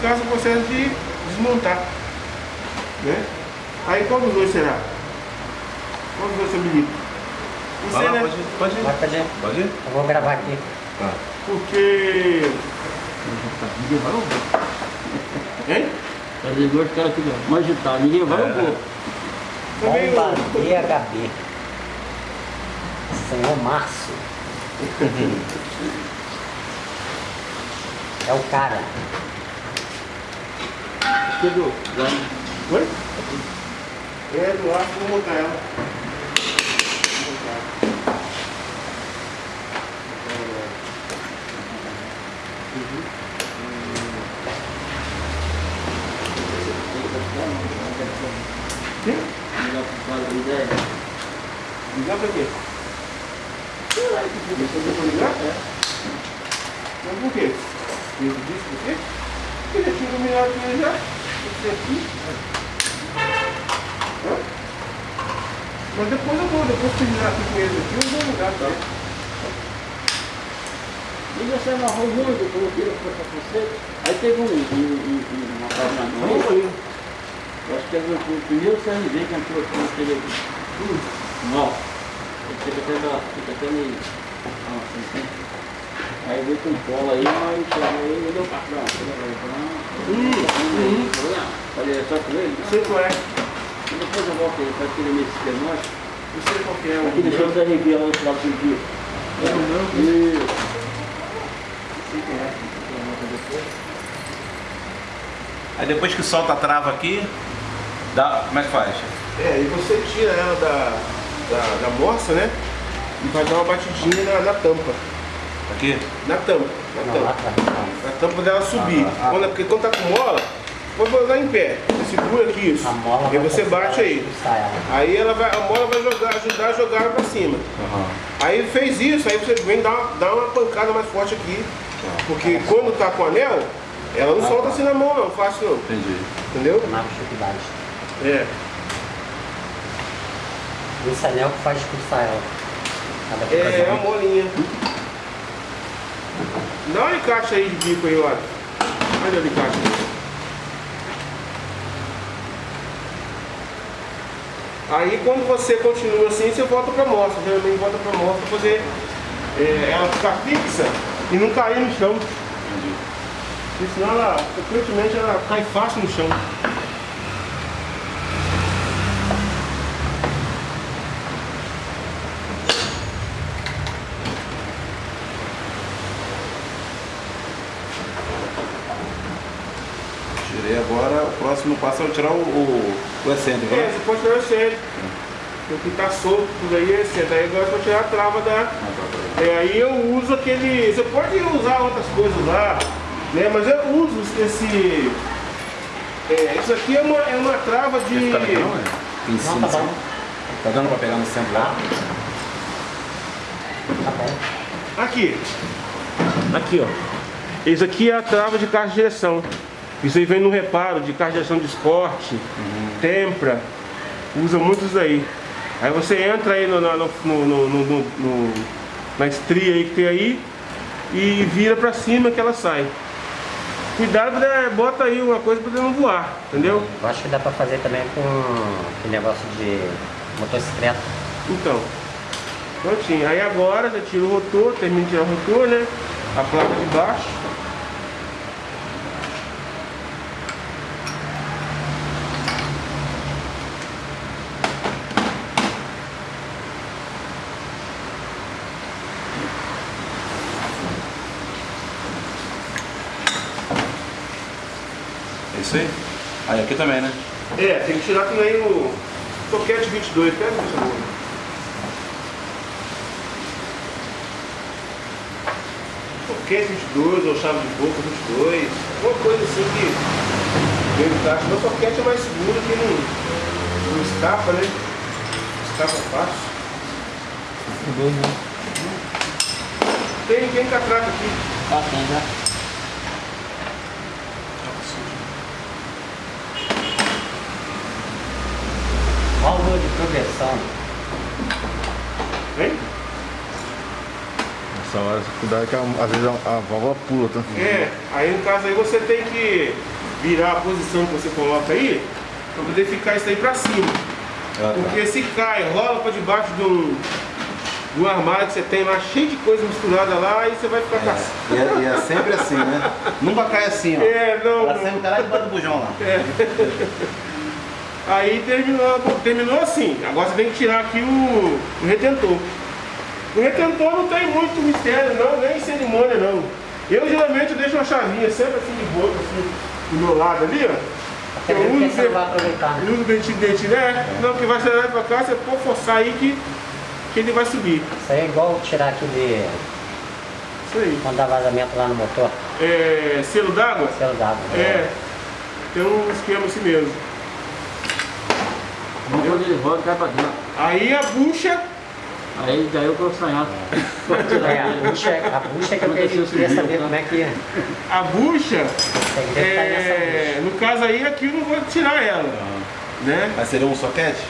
eficaz o processo de desmontar. Né? Aí qual dos dois será? Qual dos dois você habilita? Isso Vai lá, né? pode ir, pode ir. Pode ir? Eu vou gravar aqui. Tá. Porque. Ninguém vai ver. Hein? Quer dizer, os caras ficam mais agitados, ninguém vai não ver. Também Bomba o- DHB. Senhor Márcio. É o cara. Chegou. Já. Oi? É, do ar, vou montar ela. Quê? Ligar pro cara da ideia. Ligar pra quê? Sei lá, que Você for ligar? É. Mas por quê? Ele disse por quê? Porque ele tinha iluminado ele já. Aqui. Mas depois eu vou, depois terminar aqui com eles aqui, eu vou pra ele. E na rua muito, eu coloquei pra você. Aí teve um, um, um, um uma casa na Vamos noite. ali. Eu acho que é o primeiro CNV que entrou aqui naquele. Hum, Não. Ele fica até meio. Ah, assim. Aí veio com cola aí, mas chegou aí e deu pra trás. Hum, hum. Falei, é só com ele? Não sei qual é. E depois eu volto aí, faz aquele meio esquemático. Não sei qual que é. Aqui deixou o Zé Ribeiro lá no final do dia. É o meu. Não sei quem é. Aí depois que solta a trava aqui, dá, como é que faz? É, e você tira ela da, da, da morsa, né? E vai dar uma batidinha na, na tampa. Aqui? Na tampa. Na Não, tampa. Na tampa dela subir. Ah, ah. Quando, porque quando tá com mola, pode botar em pé. Você segura aqui isso. A mola E vai você bate aí. Aí ela vai, a mola vai jogar, ajudar a jogar ela pra cima. Aham. Aí fez isso, aí você vem dar uma, dar uma pancada mais forte aqui. Porque quando tá com anel, ela não Ah, solta tá. assim na mão não, fácil não. Entendi. Entendeu? Na dificuldade. É. Esse anel que faz expulsar ela. É, é uma molinha. Dá um alicate aí de bico aí, olha. Olha o alicate aí. Aí quando você continua assim, você volta pra mostra. Geralmente volta pra mostra pra fazer é, ela ficar fixa e não cair no chão. Entendi. Porque senão ela, frequentemente, ela cai fácil no chão. Tirei agora, o próximo passo é eu tirar o, o, o excêntrico, É, né? você pode tirar o centro. O que tá solto tudo aí é centro. Aí agora eu vou tirar a trava da, Ah, tá, tá. É, aí eu uso aquele. Você pode usar outras coisas lá, né? Mas eu uso esse. É, isso aqui é uma, é uma trava de. Não, é? Em Não, cima, tá bom. assim. Tá dando pra pegar no centro lá? Tá bom. Aqui. Aqui, ó. Isso aqui é a trava de caixa de direção. Isso aí vem no reparo de caixa de esporte, tempra. Usa muito isso aí. Aí você entra aí no, na- no, no, no, na estria aí que tem aí e vira pra cima que ela sai. Cuidado, né? bota aí uma coisa pra não voar, entendeu? Eu acho que dá pra fazer também com aquele negócio de motocicleta. Então, prontinho. Aí agora já tira o rotor, termina de tirar o rotor, né? A placa de baixo. É isso aí? Aí aqui também, né? É, tem que tirar também o soquete 22, pega por favor. Soquete 22 ou chave de boca 22, alguma coisa assim que vem do caixa. Meu soquete é mais seguro que não, não escapa, né? Escapa fácil. Tem, tem catraca aqui. Ah, tem já. Progressão. Vem? Só a dificuldade é que às vezes a, a válvula pula, tá? É, aí no caso aí você tem que virar a posição que você coloca aí para poder ficar isso aí para cima. Ah, tá. Porque se cai, rola para debaixo de um, de um armário que você tem lá cheio de coisa misturada lá, aí você vai ficar com a- E é, e é sempre assim, né? Nunca cai assim, ó. É, não, Ela não. sempre cai lá debaixo do bujão lá. Aí terminou, terminou assim. Agora você tem que tirar aqui o, o retentor. O retentor não tem muito mistério não, nem cerimônia não. Eu geralmente deixo uma chavinha sempre assim de boca, assim, do meu lado ali, ó. Mesmo porque você vai aproveitar, né? Eu uso o dentinho dentinho, né? Não, que vai acelerar pra cá, você pode forçar aí que, que ele vai subir. Isso aí é igual tirar aquele. Isso aí. quando dá vazamento lá no motor, É, selo d'água? selo d'água. É. Tem um esquema assim mesmo. Mas quando ele roda, cai pra dentro. Aí a bucha, Aí daí eu tô sonhando. É, a bucha, a bucha que eu queria, queria saber como é que a bucha, é, bucha. no caso aí aqui eu não vou tirar ela. Né? Mas seria um soquete?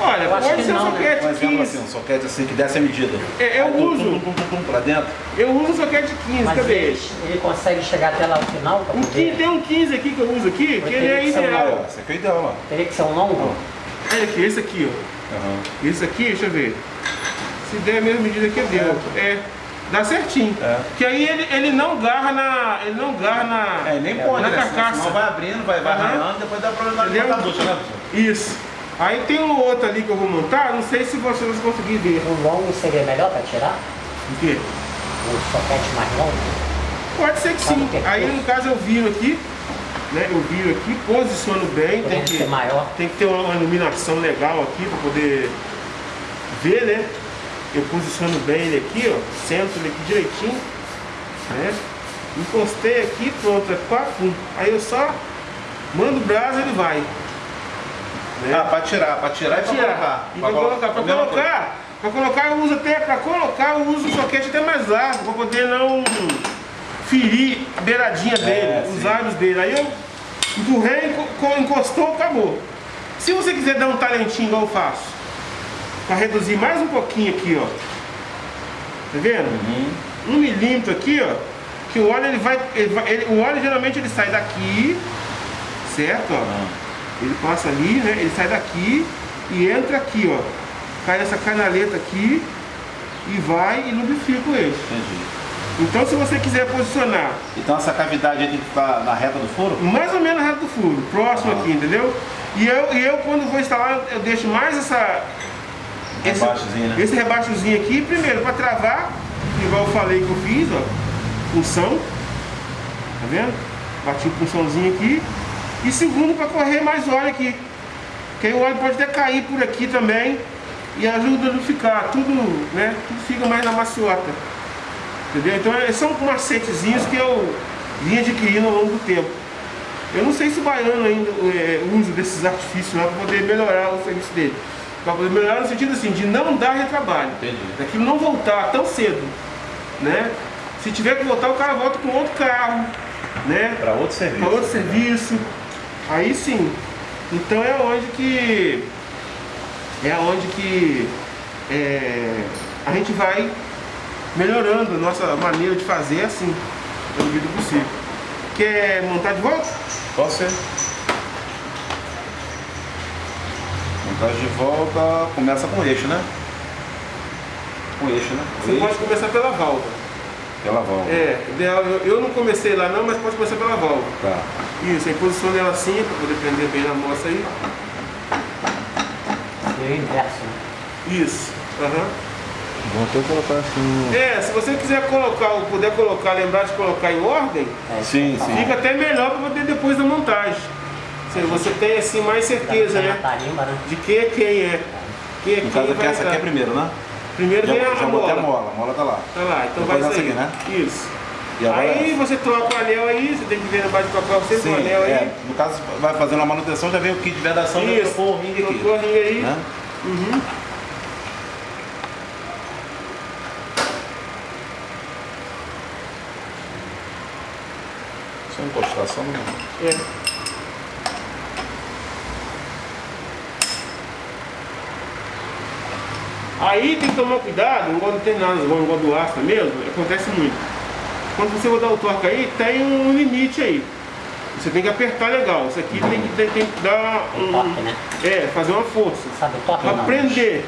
Olha, Eu acho pode que ser um não, né? soquete Um exemplo 15. assim, um soquete assim que desse a medida. É, eu Aí uso. tum, tum, tum, tum, pra dentro. Eu uso um soquete 15, Mas cadê ele, ele? consegue chegar até lá no final Um 15, poder. tem um 15 aqui que eu uso aqui, que ele é que um Ah, ideal. ó, esse aqui é o ideal, ó. Teria que ser um longo? Olha aqui, esse aqui, ó. Aham. Esse aqui, deixa eu ver. Se der a mesma medida que deu. É. Dá certinho. É. Que aí ele, ele não garra na. Ele não garra na. É, nem pode, na né? Senão- carcaça. Senão vai abrindo, vai, vai Aham. ralando, depois dá problema bucha, né, professor? Isso. Aí tem um outro ali que eu vou montar, não sei se vocês vão conseguir ver. O longo seria melhor para tirar? O quê? O soquete mais longo? Pode ser que sim. é Aí no caso eu viro aqui, né? Eu viro aqui, posiciono bem, tem que, ser maior? tem que ter uma iluminação legal aqui para poder ver, né? Eu posiciono bem ele aqui, ó, centro ele aqui direitinho, né? Encostei aqui, pronto, é papum. Aí eu só mando o braço ele vai. Né? Ah, pra tirar, pra tirar e pra tirar. colocar. E pra colocar, pra Mesma colocar, pra colocar eu uso até, pra colocar eu uso o soquete até mais largo, pra poder não ferir a beiradinha dele, os lábios dele. Aí eu empurrei, enco- co- encostou, acabou. Se você quiser dar um talentinho igual eu faço, pra reduzir mais um pouquinho aqui, ó. Tá vendo? Um milímetro aqui, ó. Que o óleo ele vai. ele vai- ele- o óleo geralmente ele sai daqui, certo? Ó. Ele passa ali, né? Ele sai daqui e entra aqui, ó. Cai nessa canaleta aqui e vai e lubrifica o eixo. Entendi. Então se você quiser posicionar Então essa cavidade aí tem que ficar na reta do furo? mais ou menos reto do furo, próximo aqui, entendeu? E eu, e eu quando vou instalar, eu deixo mais essa. esse- Rebaixozinho, né? Esse rebaixozinho aqui, primeiro para travar, igual eu falei que eu fiz, ó. Punção. Tá vendo? Bati o punçãozinho aqui. E segundo para correr mais óleo aqui. Que aí o óleo pode até cair por aqui também. E ajuda a lubrificar. Tudo, né? Tudo fica mais na maciota. Entendeu? Então é- são macetezinhos que eu vim adquirindo ao longo do tempo. Eu não sei se o baiano ainda é, usa desses artifícios lá para poder melhorar o serviço dele. Para poder melhorar no sentido assim, de não dar retrabalho. Entendi. Daquilo não voltar tão cedo. Né? Se tiver que voltar, o cara volta com outro carro. Né? Pra outro serviço. para outro serviço. Aí sim. Então é onde que é onde que é, a gente vai melhorando a nossa maneira de fazer assim, medida do possível. Quer montar de volta? Pode ser. Montagem de volta começa com eixo, né? Com eixo, né? Você eixo, pode começar pela válvula. Pela volta. É, ideal, eu, eu não comecei lá não, mas pode começar pela válvula. Tá. Isso, aí posiciona ela assim para poder prender bem na moça aí. E o inverso, né? Isso. Aham. Vou até colocar assim. É, se você quiser colocar, ou puder colocar, lembrar de colocar em ordem, É, Sim, eu sim. fica até melhor para poder depois da montagem. Você, você tem assim mais certeza, né? tarimba, né? De quem é quem é. Quem é No quem caso aqui, vai essa aqui é primeiro, né? Primeiro Já, vem a, já a botei a mola. mola, a mola tá lá. Tá lá, então Depois vai sair. aqui, né? Isso. Aí essa. você troca o anel aí, você tem que ver na base de papel sempre Sim, o anel aí. é, no caso, vai fazendo a manutenção, já vem o kit de vedação e trocou o ringue aqui. Trocou o ringue aí. Né? Uhum. Só encostar, só no... É. Aí tem que tomar cuidado, igual determinadas igual do Astra mesmo, acontece muito. Quando você rodar o torque aí, tem um limite aí. Você tem que apertar legal. Isso aqui tem que, tem, tem que dar um. Toque, né? É, fazer uma força. Sabe o toque Pra não? prender.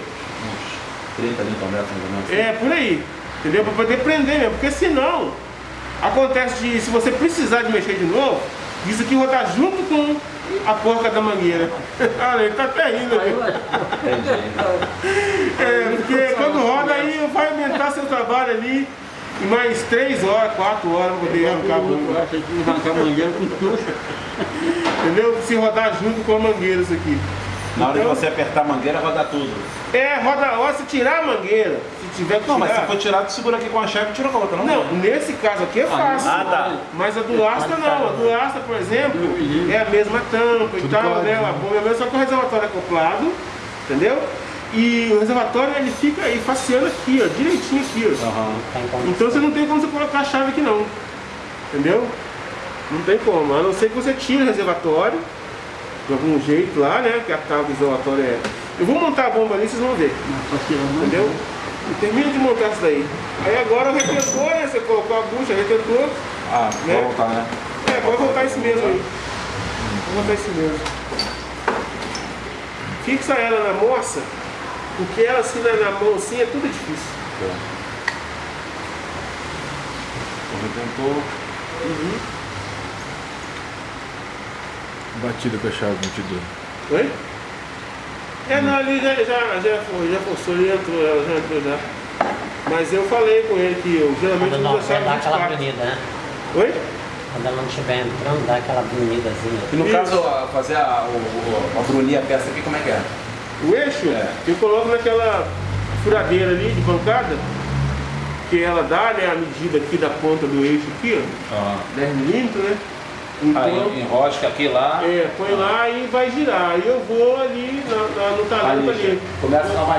30 mais ou menos. É, por aí. Entendeu? Pra poder prender mesmo. Porque senão, acontece de, se você precisar de mexer de novo, isso aqui rodar junto com a porca da mangueira. Olha, ele tá até rindo. É, porque quando roda aí vai aumentar seu trabalho ali em mais 3 horas, 4 horas pra poder arrancar a bomba. Que arrancar a mangueira com tuxa. Entendeu? Se rodar junto com a mangueira isso aqui. Na hora de Então- você apertar a mangueira, roda tudo. É, roda a hora, se tirar a mangueira, se tiver que Não, mas tirar- se for tirar, tu segura aqui com a chave e tira com a outra, não? Não, nesse caso aqui é fácil. Ah, tá. Mas a do Astra não. A do Astra, por exemplo, é a mesma tampa e tal, né? A bomba é a mesma, só que o reservatório é acoplado, entendeu? E o reservatório ele fica aí faceando aqui, ó, direitinho aqui, ó. Como- Então você não tem como você colocar a chave aqui não. Entendeu? Não tem como, a não ser que você tire o reservatório de algum jeito lá, né? Que a tábua do reservatório é. Eu vou montar a bomba ali, vocês vão ver. Entendeu? E termina de montar isso daí. Aí agora o retentor, né? Você colocou a bucha, retentor. Ah, Né? vai voltar, né? É, pode voltar esse mesmo aí. Vou botar esse mesmo. Fixa ela na moça, porque ela assim na, na mão assim é tudo difícil. O retentor. Batida com a chave 22. Oi? É, não, ali já, já, já, foi, já forçou, ele entrou, ela já entrou já. Mas eu falei com ele que eu geralmente Quando não uso a quer chave dar aquela 24. bonita, né? Oi? Quando ela não estiver entrando, dá aquela bonidazinha. E no Isso. caso, fazer a, o, o, a brunir a peça aqui, como é que é? O eixo, É. eu coloco naquela furadeira ali de bancada, que ela dá né, a medida aqui da ponta do eixo aqui, ó, 10 milímetros, né? Então, Aí enrosca aqui lá. é, põe lá e vai girar. Aí eu vou ali na, na- no talento ali. Ali, começa a dar uma